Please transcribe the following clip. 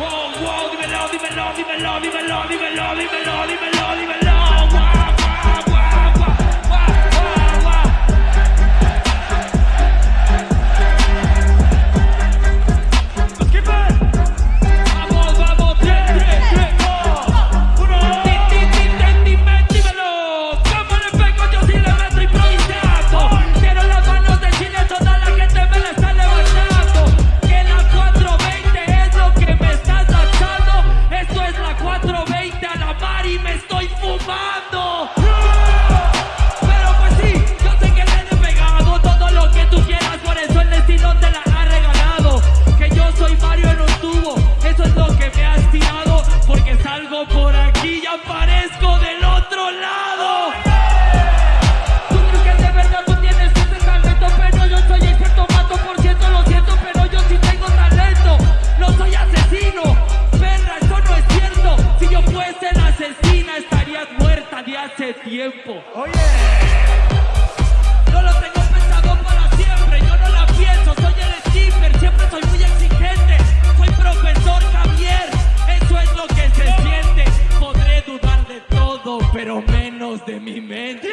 Wow, wow, dímelo, dímelo, dímelo, dímelo, dímelo, dímelo, dímelo. salgo por aquí y aparezco del otro lado. Tú crees que de verdad tú tienes ese talento, pero yo soy experto, mato por ciento, lo siento, pero yo sí tengo talento. No soy asesino, perra, eso no es cierto. Si yo fuese la asesina estarías muerta de hace tiempo. Oye. menos de mi mente.